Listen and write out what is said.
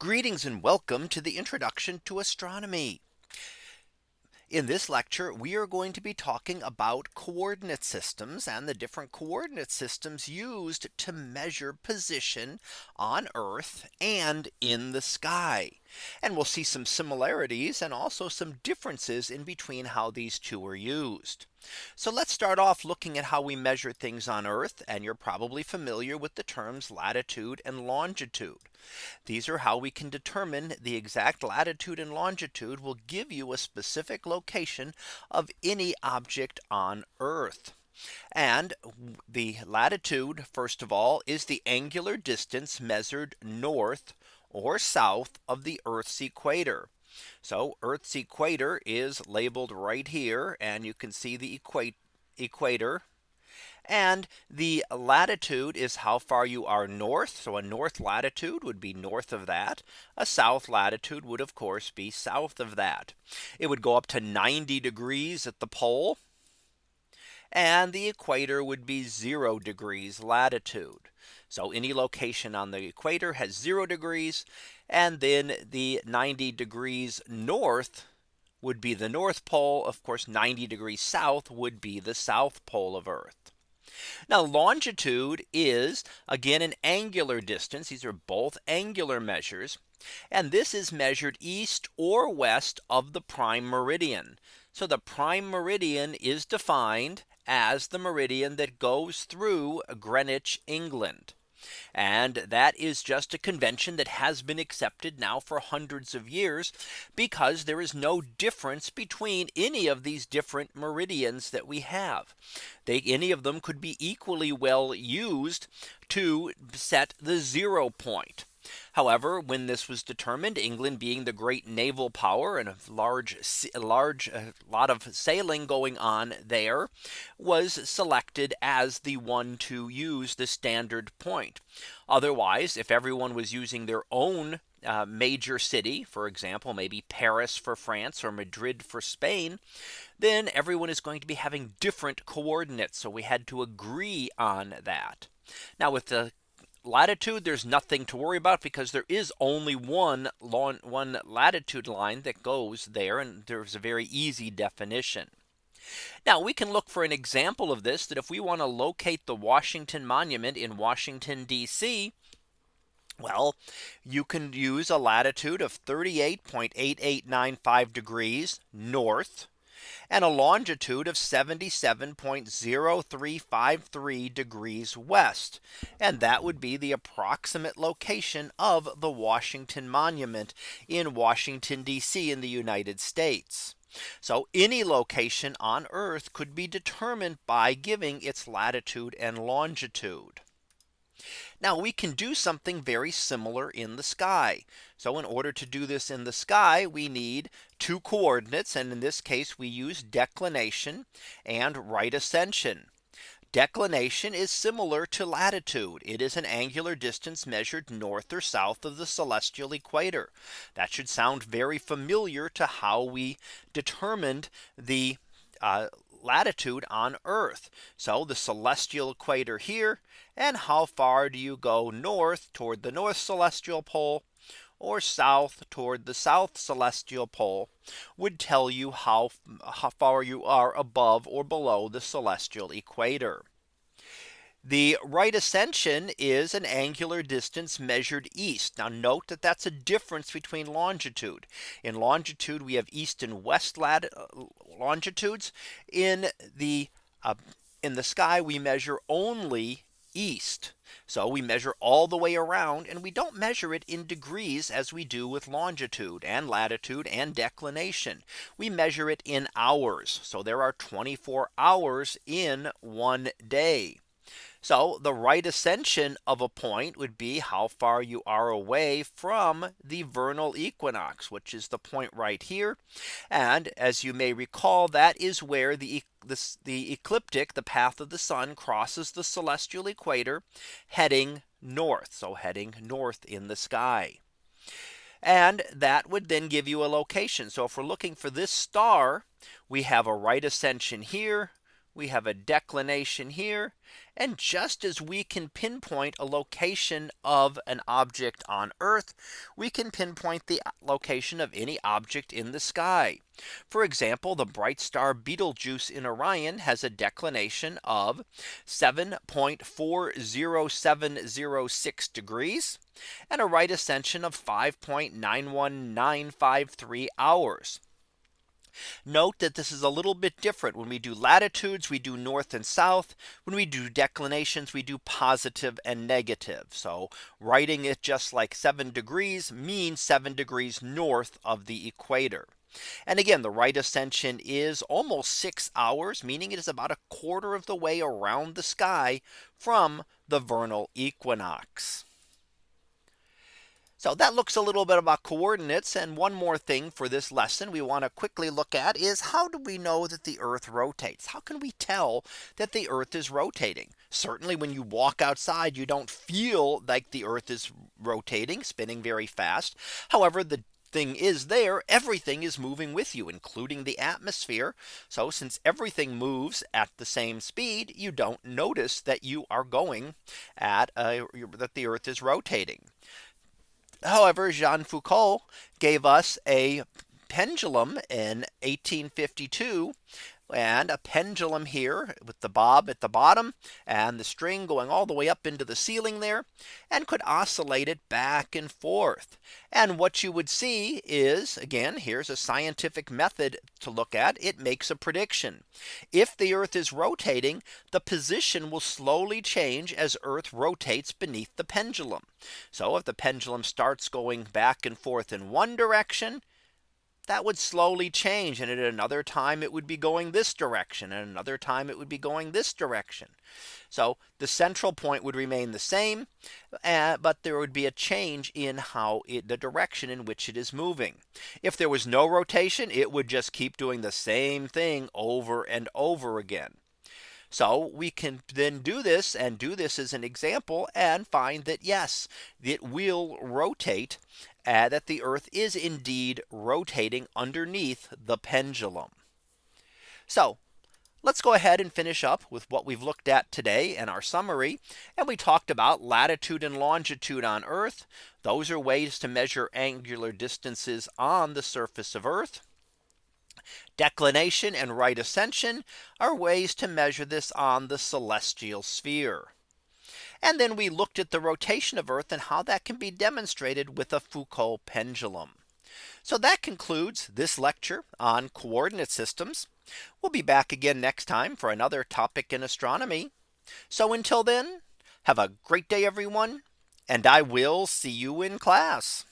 Greetings and welcome to the introduction to astronomy. In this lecture, we are going to be talking about coordinate systems and the different coordinate systems used to measure position on Earth and in the sky. And we'll see some similarities and also some differences in between how these two are used. So let's start off looking at how we measure things on Earth. And you're probably familiar with the terms latitude and longitude. These are how we can determine the exact latitude and longitude will give you a specific location of any object on Earth. And the latitude, first of all, is the angular distance measured north or south of the Earth's equator. So Earth's equator is labeled right here and you can see the equator and the latitude is how far you are north. So a north latitude would be north of that. A south latitude would of course be south of that. It would go up to 90 degrees at the pole. And the equator would be zero degrees latitude. So any location on the equator has zero degrees and then the 90 degrees north would be the North Pole. Of course, 90 degrees south would be the South Pole of Earth. Now longitude is again an angular distance. These are both angular measures. And this is measured east or west of the prime meridian. So the prime meridian is defined as the meridian that goes through Greenwich, England. And that is just a convention that has been accepted now for hundreds of years because there is no difference between any of these different meridians that we have. They any of them could be equally well used to set the zero point. However, when this was determined, England being the great naval power and a large, large a lot of sailing going on there was selected as the one to use the standard point. Otherwise, if everyone was using their own uh, major city, for example, maybe Paris for France or Madrid for Spain, then everyone is going to be having different coordinates. So we had to agree on that. Now with the latitude there's nothing to worry about because there is only one long one latitude line that goes there and there's a very easy definition. Now we can look for an example of this that if we want to locate the Washington Monument in Washington DC, well, you can use a latitude of 38.8895 degrees north and a longitude of 77.0353 degrees west. And that would be the approximate location of the Washington Monument in Washington DC in the United States. So any location on Earth could be determined by giving its latitude and longitude. Now we can do something very similar in the sky. So in order to do this in the sky, we need two coordinates. And in this case, we use declination and right ascension. Declination is similar to latitude. It is an angular distance measured north or south of the celestial equator. That should sound very familiar to how we determined the uh, latitude on Earth. So the celestial equator here and how far do you go north toward the north celestial pole or south toward the south celestial pole would tell you how, how far you are above or below the celestial equator. The right ascension is an angular distance measured east. Now note that that's a difference between longitude. In longitude, we have east and west lat uh, longitudes. In the uh, in the sky, we measure only east. So we measure all the way around and we don't measure it in degrees as we do with longitude and latitude and declination. We measure it in hours. So there are 24 hours in one day. So the right ascension of a point would be how far you are away from the vernal equinox, which is the point right here. And as you may recall, that is where the the, the ecliptic, the path of the sun crosses the celestial equator heading north. So heading north in the sky. And that would then give you a location. So if we're looking for this star, we have a right ascension here we have a declination here. And just as we can pinpoint a location of an object on Earth, we can pinpoint the location of any object in the sky. For example, the bright star Betelgeuse in Orion has a declination of 7.40706 degrees and a right ascension of 5.91953 hours. Note that this is a little bit different when we do latitudes we do north and south when we do declinations we do positive and negative. So writing it just like seven degrees means seven degrees north of the equator. And again, the right ascension is almost six hours, meaning it is about a quarter of the way around the sky from the vernal equinox. So that looks a little bit about coordinates. And one more thing for this lesson we want to quickly look at is how do we know that the Earth rotates? How can we tell that the Earth is rotating? Certainly when you walk outside, you don't feel like the Earth is rotating, spinning very fast. However, the thing is there everything is moving with you including the atmosphere so since everything moves at the same speed you don't notice that you are going at a, that the earth is rotating However, Jean Foucault gave us a pendulum in 1852 and a pendulum here with the bob at the bottom and the string going all the way up into the ceiling there and could oscillate it back and forth. And what you would see is again, here's a scientific method to look at it makes a prediction. If the Earth is rotating, the position will slowly change as Earth rotates beneath the pendulum. So if the pendulum starts going back and forth in one direction, that would slowly change. And at another time, it would be going this direction. And another time it would be going this direction. So the central point would remain the same. Uh, but there would be a change in how it, the direction in which it is moving. If there was no rotation, it would just keep doing the same thing over and over again. So we can then do this and do this as an example and find that yes, it will rotate uh, that the Earth is indeed rotating underneath the pendulum. So let's go ahead and finish up with what we've looked at today in our summary. And we talked about latitude and longitude on Earth. Those are ways to measure angular distances on the surface of Earth. Declination and right ascension are ways to measure this on the celestial sphere. And then we looked at the rotation of Earth and how that can be demonstrated with a Foucault pendulum. So that concludes this lecture on coordinate systems. We'll be back again next time for another topic in astronomy. So until then, have a great day, everyone, and I will see you in class.